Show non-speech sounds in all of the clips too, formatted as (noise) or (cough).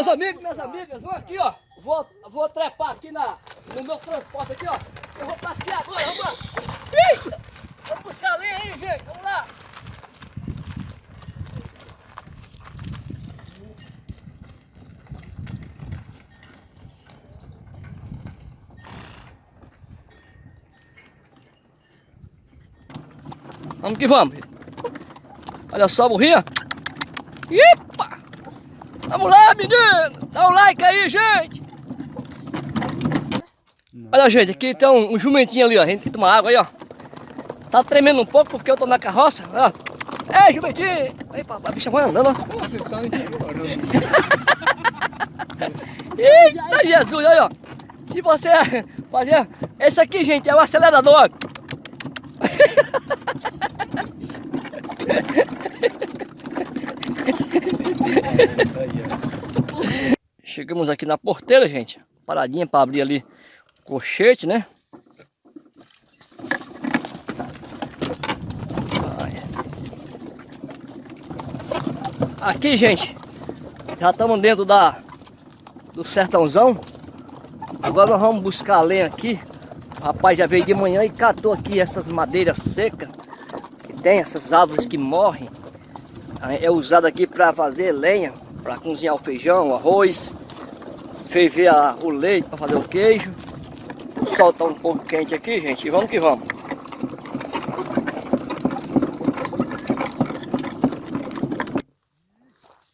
meus amigos, minhas amigas, vão aqui, ó. Vou, vou trepar aqui na, no meu transporte aqui, ó. Eu vou passear agora, vamos lá. Eita! Vamos buscar a lenha aí, gente, vamos lá. Vamos que vamos. Olha só a burrinha. Epa! Vamos lá, menino! Dá um like aí, gente! Olha, gente, aqui tem um, um jumentinho ali, ó. A gente tem que tomar água aí, ó. Tá tremendo um pouco porque eu tô na carroça, ó. Ei, jumentinho! Aí, a bicha vai andando, ó. Você tá. (laughs) Eita, Jesus, aí, ó. Se você (laughs) fazer... Esse aqui, gente, é o acelerador. Chegamos aqui na porteira, gente. Paradinha para abrir ali o cochete, né? Aqui, gente, já estamos dentro da do sertãozão. Agora nós vamos buscar a lenha aqui. O rapaz já veio de manhã e catou aqui essas madeiras secas. Que tem essas árvores que morrem. É usado aqui para fazer lenha para cozinhar o feijão, o arroz, ferver a, o leite para fazer o queijo. O sol um pouco quente aqui, gente, vamos que vamos.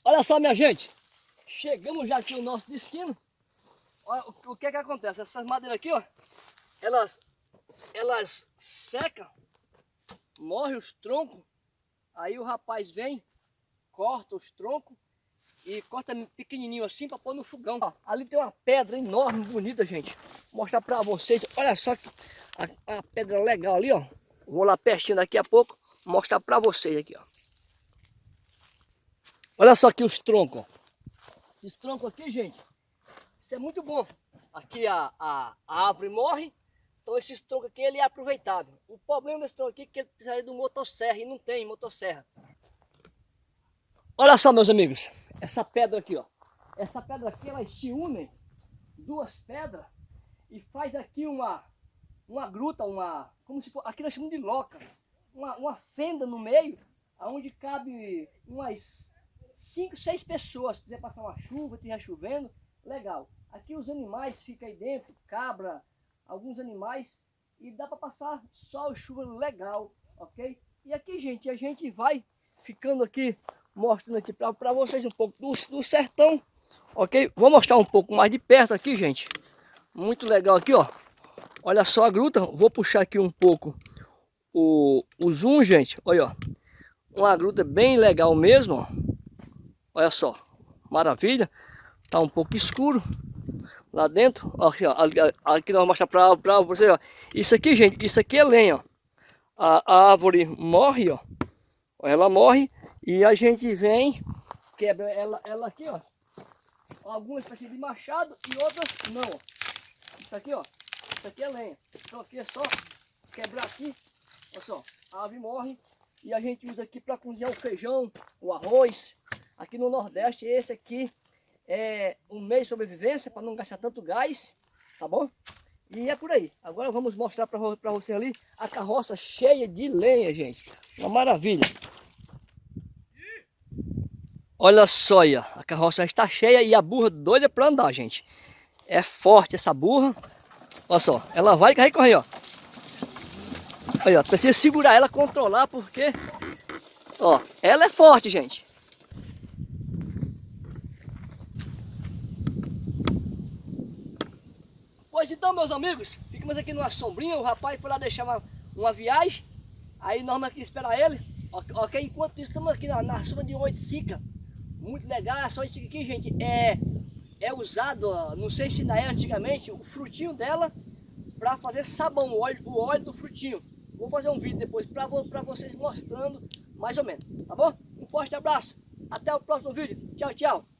Olha só, minha gente, chegamos já aqui no nosso destino. Olha o, o que é que acontece, essas madeiras aqui, ó, elas, elas secam, morrem os troncos, aí o rapaz vem, corta os troncos, e corta pequenininho assim para pôr no fogão. Ó, ali tem uma pedra enorme, bonita, gente. Vou mostrar para vocês. Olha só que a, a, pedra legal ali, ó. Vou lá pertinho daqui a pouco mostrar para vocês aqui, ó. Olha só aqui os troncos. Esses troncos aqui, gente, isso é muito bom. Aqui a, a, a árvore morre, então esses troncos aqui ele é aproveitável. O problema desse tronco aqui é que ele precisaria de motosserra e não tem motosserra. Olha só, meus amigos essa pedra aqui, ó. Essa pedra aqui, elas se unem, duas pedras, e faz aqui uma, uma gruta, uma, como se for, aqui nós chamamos de loca, uma, uma fenda no meio, onde cabe umas 5, 6 pessoas, se quiser passar uma chuva, estiver chovendo, legal. Aqui os animais ficam aí dentro, cabra, alguns animais, e dá para passar sol e chuva legal, ok? E aqui, gente, a gente vai ficando aqui mostrando aqui para vocês um pouco do, do sertão, ok? Vou mostrar um pouco mais de perto aqui, gente. Muito legal aqui, ó. Olha só a gruta, vou puxar aqui um pouco o, o zoom, gente. Olha, ó. Uma gruta bem legal mesmo, ó. Olha só, maravilha. Tá um pouco escuro lá dentro. Aqui, ó, aqui nós vamos mostrar para vocês, ó. Isso aqui, gente, isso aqui é lenha, ó. A, a árvore morre, ó. Ela morre e a gente vem, quebra ela, ela aqui, ó. Algumas espécies de machado e outras não, ó. Isso aqui, ó. Isso aqui é lenha. Então aqui é só quebrar aqui. Olha só, a ave morre. E a gente usa aqui para cozinhar o feijão, o arroz. Aqui no Nordeste, esse aqui é um meio de sobrevivência para não gastar tanto gás, tá bom? E é por aí. Agora vamos mostrar para você ali a carroça cheia de lenha, gente. Uma maravilha. Olha só aí, ó. a carroça está cheia e a burra doida para andar, gente. É forte essa burra. Olha só, ela vai e correr, ó. Aí, ó, precisa segurar ela, controlar, porque... Ó, ela é forte, gente. Pois então, meus amigos, ficamos aqui numa sombrinha. O rapaz foi lá deixar uma, uma viagem. Aí nós vamos aqui esperar ele. Ok, enquanto isso, estamos aqui na, na sombra de oiticica muito legal, é só isso aqui, gente, é, é usado, não sei se ainda é antigamente, o frutinho dela para fazer sabão, o óleo, o óleo do frutinho. Vou fazer um vídeo depois para vocês mostrando mais ou menos, tá bom? Um forte abraço, até o próximo vídeo, tchau, tchau.